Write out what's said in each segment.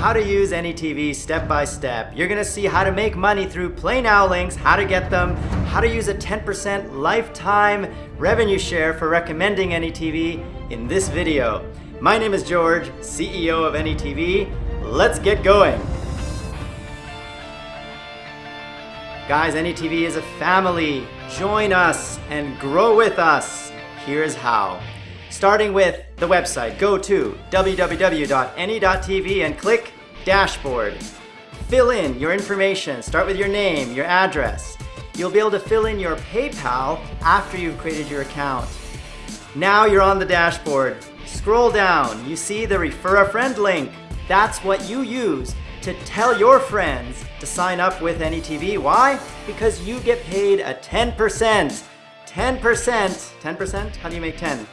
how to use AnyTV step by step. You're gonna see how to make money through Play Now links, how to get them, how to use a 10% lifetime revenue share for recommending AnyTV in this video. My name is George, CEO of AnyTV. Let's get going. Guys, AnyTV is a family. Join us and grow with us. Here's how. Starting with the website, go to www.any.tv and click Dashboard. Fill in your information. Start with your name, your address. You'll be able to fill in your PayPal after you've created your account. Now you're on the dashboard. Scroll down. You see the Refer a Friend link. That's what you use to tell your friends to sign up with AnyTV. Why? Because you get paid a 10%. 10%. 10%? How do you make 10?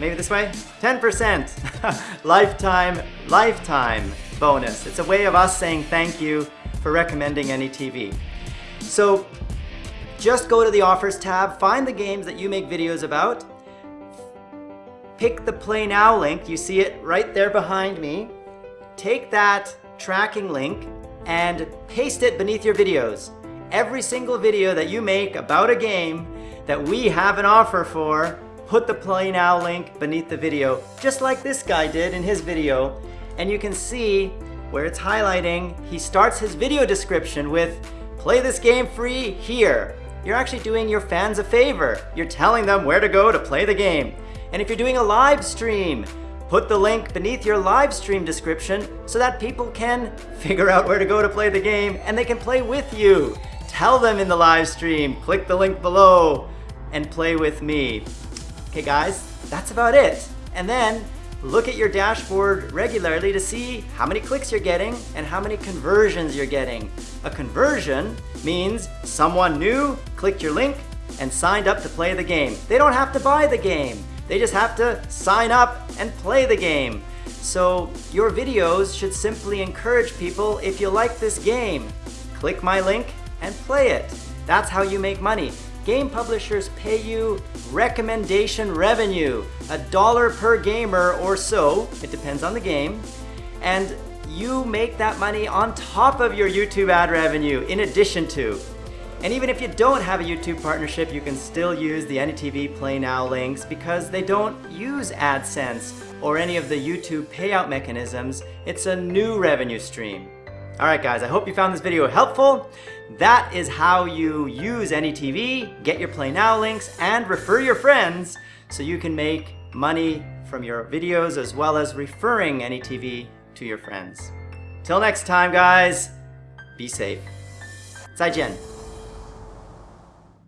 Maybe this way? 10% lifetime, lifetime bonus. It's a way of us saying thank you for recommending AnyTV. So just go to the offers tab, find the games that you make videos about, pick the play now link, you see it right there behind me, take that tracking link and paste it beneath your videos. Every single video that you make about a game that we have an offer for, put the play now link beneath the video, just like this guy did in his video. And you can see where it's highlighting, he starts his video description with, play this game free here. You're actually doing your fans a favor. You're telling them where to go to play the game. And if you're doing a live stream, put the link beneath your live stream description so that people can figure out where to go to play the game and they can play with you. Tell them in the live stream, click the link below and play with me. Okay guys, that's about it. And then look at your dashboard regularly to see how many clicks you're getting and how many conversions you're getting. A conversion means someone new clicked your link and signed up to play the game. They don't have to buy the game. They just have to sign up and play the game. So your videos should simply encourage people, if you like this game, click my link and play it. That's how you make money game publishers pay you recommendation revenue, a dollar per gamer or so, it depends on the game, and you make that money on top of your YouTube ad revenue in addition to. And even if you don't have a YouTube partnership, you can still use the AnyTV Play Now links because they don't use AdSense or any of the YouTube payout mechanisms. It's a new revenue stream. All right, guys, I hope you found this video helpful. That is how you use AnyTV, get your Play Now links, and refer your friends so you can make money from your videos as well as referring AnyTV to your friends. Till next time, guys, be safe. 再见。